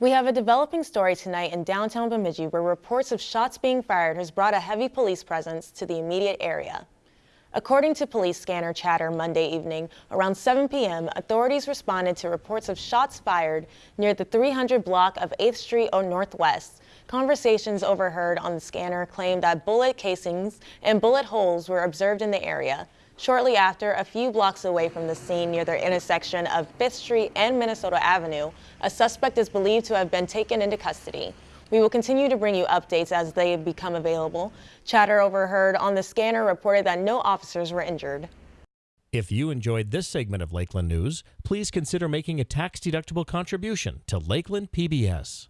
We have a developing story tonight in downtown Bemidji where reports of shots being fired has brought a heavy police presence to the immediate area. According to police scanner chatter Monday evening, around 7 p.m., authorities responded to reports of shots fired near the 300 block of 8th Street O Northwest. Conversations overheard on the scanner claimed that bullet casings and bullet holes were observed in the area. Shortly after, a few blocks away from the scene near the intersection of 5th Street and Minnesota Avenue, a suspect is believed to have been taken into custody. We will continue to bring you updates as they become available. Chatter overheard on the scanner reported that no officers were injured. If you enjoyed this segment of Lakeland News, please consider making a tax-deductible contribution to Lakeland PBS.